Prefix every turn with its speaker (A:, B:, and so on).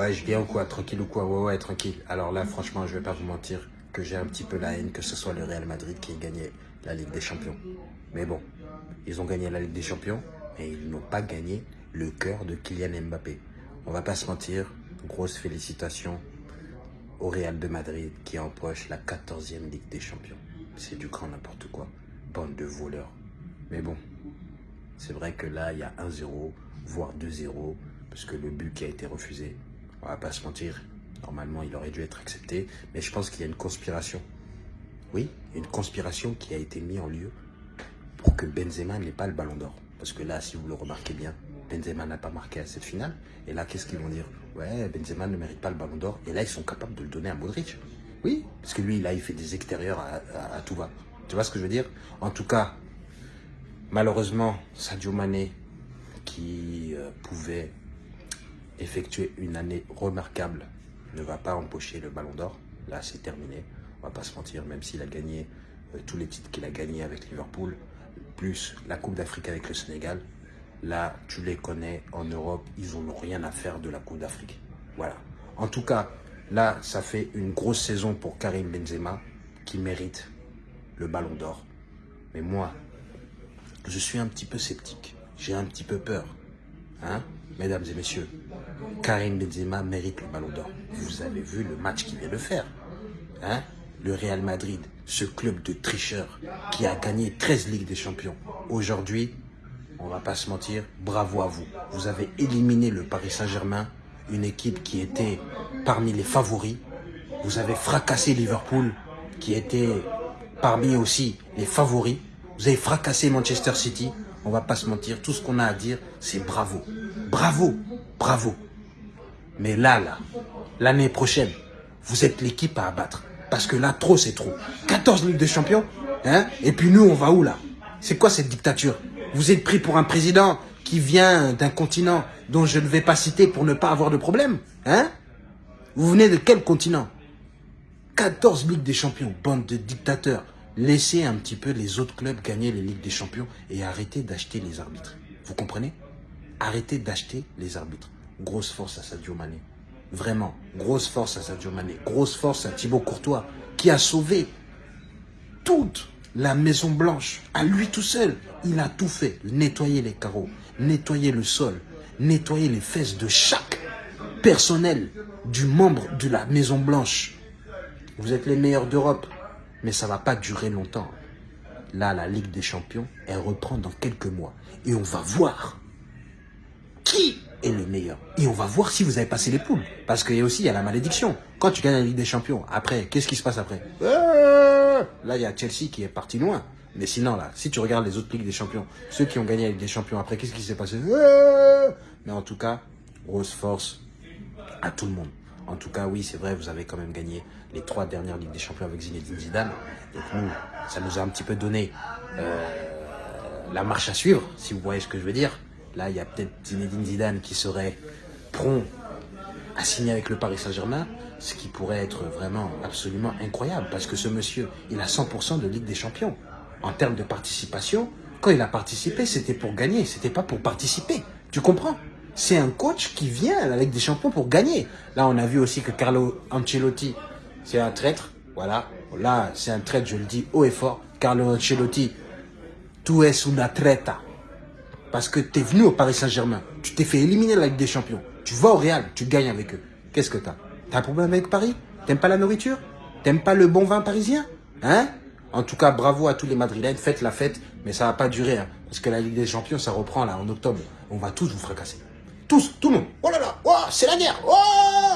A: Ouais, je viens ou quoi? Tranquille ou quoi? Ouais, ouais, tranquille. Alors là, franchement, je vais pas vous mentir que j'ai un petit peu la haine que ce soit le Real Madrid qui ait gagné la Ligue des Champions. Mais bon, ils ont gagné la Ligue des Champions, mais ils n'ont pas gagné le cœur de Kylian Mbappé. On va pas se mentir, grosse félicitations au Real de Madrid qui empoche la 14e Ligue des Champions. C'est du grand n'importe quoi. Bande de voleurs. Mais bon, c'est vrai que là, il y a 1-0, voire 2-0, parce que le but qui a été refusé, on va pas se mentir, normalement il aurait dû être accepté, mais je pense qu'il y a une conspiration. Oui, une conspiration qui a été mise en lieu pour que Benzema n'ait pas le ballon d'or. Parce que là, si vous le remarquez bien, Benzema n'a pas marqué à cette finale. Et là, qu'est-ce qu'ils vont dire? Ouais, Benzema ne mérite pas le ballon d'or. Et là, ils sont capables de le donner à Modric. Oui, parce que lui, là, il fait des extérieurs à, tout va. Tu vois ce que je veux dire? En tout cas, malheureusement, Sadio Mané, qui euh, pouvait effectuer une année remarquable, ne va pas empocher le ballon d'or. Là, c'est terminé. On va pas se mentir, même s'il a gagné euh, tous les titres qu'il a gagnés avec Liverpool, plus la Coupe d'Afrique avec le Sénégal, là, tu les connais, en Europe, ils n'ont rien à faire de la Coupe d'Afrique. Voilà. En tout cas, là, ça fait une grosse saison pour Karim Benzema, qui mérite le ballon d'or. Mais moi, je suis un petit peu sceptique. J'ai un petit peu peur. Hein, mesdames et messieurs, Karim Benzema mérite le ballon d'or. Vous avez vu le match qu'il vient de faire. Hein le Real Madrid, ce club de tricheurs qui a gagné 13 Ligues des Champions. Aujourd'hui, on va pas se mentir, bravo à vous. Vous avez éliminé le Paris Saint-Germain, une équipe qui était parmi les favoris. Vous avez fracassé Liverpool, qui était parmi aussi les favoris. Vous avez fracassé Manchester City. On va pas se mentir, tout ce qu'on a à dire, c'est bravo. Bravo, bravo. Mais là, là, l'année prochaine, vous êtes l'équipe à abattre. Parce que là, trop, c'est trop. 14 Ligues de Champions, hein Et puis nous, on va où là? C'est quoi cette dictature? Vous êtes pris pour un président qui vient d'un continent dont je ne vais pas citer pour ne pas avoir de problème, hein? Vous venez de quel continent? 14 Ligues des Champions, bande de dictateurs. Laissez un petit peu les autres clubs gagner les Ligues des Champions et arrêtez d'acheter les arbitres. Vous comprenez? Arrêtez d'acheter les arbitres. Grosse force à Sadio Mané. Vraiment, grosse force à Sadio Mané, grosse force à Thibaut Courtois, qui a sauvé toute la Maison Blanche, à lui tout seul. Il a tout fait, nettoyer les carreaux, nettoyer le sol, nettoyer les fesses de chaque personnel du membre de la Maison Blanche. Vous êtes les meilleurs d'Europe, mais ça ne va pas durer longtemps. Là, la Ligue des Champions, elle reprend dans quelques mois. Et on va voir qui est le meilleur. Et on va voir si vous avez passé les poules. Parce qu'il y a aussi la malédiction. Quand tu gagnes la Ligue des Champions, après, qu'est-ce qui se passe après euh, Là, il y a Chelsea qui est parti loin. Mais sinon, là, si tu regardes les autres Ligues des Champions, ceux qui ont gagné la Ligue des Champions après, qu'est-ce qui s'est passé euh, Mais en tout cas, grosse force à tout le monde. En tout cas, oui, c'est vrai, vous avez quand même gagné les trois dernières Ligues des Champions avec Zinedine Zidane. Donc nous, ça nous a un petit peu donné euh, la marche à suivre, si vous voyez ce que je veux dire. Là, il y a peut-être Zinedine Zidane qui serait prompt à signer avec le Paris Saint-Germain, ce qui pourrait être vraiment absolument incroyable, parce que ce monsieur, il a 100% de Ligue des Champions. En termes de participation, quand il a participé, c'était pour gagner, c'était pas pour participer. Tu comprends? C'est un coach qui vient à la Ligue des Champions pour gagner. Là, on a vu aussi que Carlo Ancelotti, c'est un traître. Voilà. Là, c'est un traître, je le dis haut et fort. Carlo Ancelotti, tu es una treta. Parce que tu es venu au Paris Saint-Germain. Tu t'es fait éliminer la Ligue des Champions. Tu vas au Real, tu gagnes avec eux. Qu'est-ce que tu as T'as un problème avec Paris? T'aimes pas la nourriture? T'aimes pas le bon vin parisien? Hein? En tout cas, bravo à tous les Madrilènes. Faites la fête, mais ça va pas durer. Hein, parce que la Ligue des Champions, ça reprend là en octobre. On va tous vous fracasser. Tous, tout le monde. Oh là là, oh, c'est la guerre. Oh